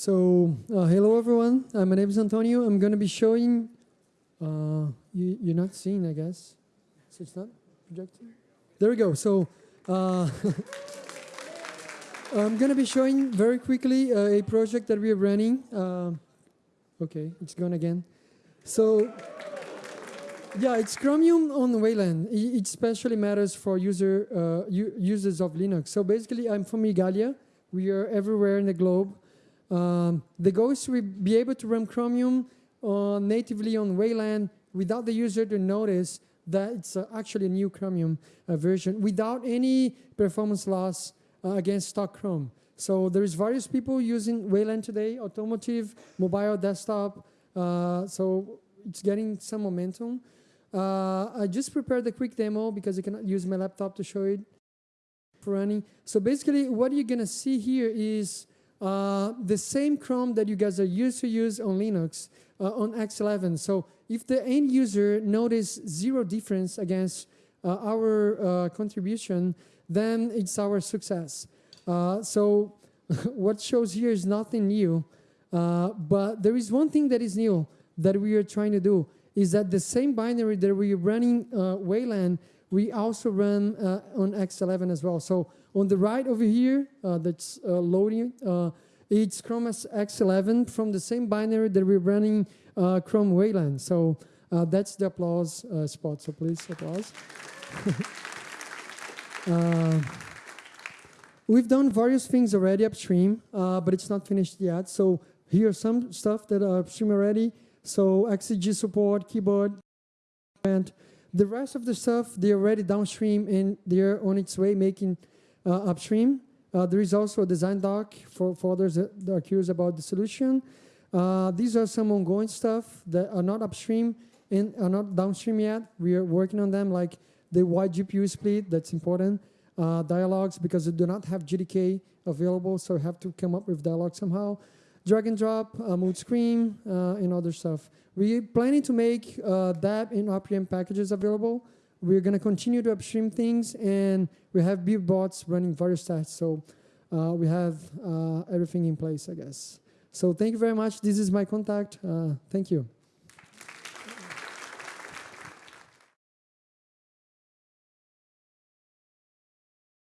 So, uh, hello everyone. Uh, my name is Antonio. I'm going to be showing. Uh, you, you're not seeing, I guess. So it's not projecting. There we go. So, uh, I'm going to be showing very quickly uh, a project that we are running. Uh, okay, it's gone again. So, yeah, it's Chromium on Wayland. It, especially matters for user users of Linux. So basically, I'm from Igalia. We are everywhere in the globe. Um, the goal is to be able to run Chromium uh, natively on Wayland without the user to notice that it's uh, actually a new Chromium uh, version without any performance loss uh, against stock Chrome. So there's various people using Wayland today, automotive, mobile, desktop. Uh, so it's getting some momentum. Uh, I just prepared a quick demo because I cannot use my laptop to show it running. So basically what you're gonna see here is uh, the same Chrome that you guys are used to use on Linux uh, on X11. So if the end user notice zero difference against uh, our uh, contribution, then it's our success. Uh, so what shows here is nothing new, but there is one thing that is new that we are trying to do is that the same binary that we're running Wayland, we also run on X11 as well. So on the right over here, uh, that's uh, loading, uh, it's Chrome X11 from the same binary that we're running Chrome Wayland. So that's the applause spot, so please applause. we've done various things already upstream, but it's not finished yet. So here's some stuff that are upstream already. So XDG support, keyboard, and the rest of the stuff, they're already downstream and they're on its way making uh, upstream. Uh, there is also a design doc for, for others that are curious about the solution. Uh, these are some ongoing stuff that are not upstream and are not downstream yet. We are working on them, like the wide GPU split, that's important. Uh, dialogues, because they do not have GDK available, so we have to come up with dialogue somehow. Drag and drop, uh, mood screen, uh, and other stuff. We're planning to make uh, that in RPM packages available. We're going to continue to upstream things, and we have build bots running various tests. So uh, we have uh, everything in place, I guess. So thank you very much. This is my contact. Uh, thank you.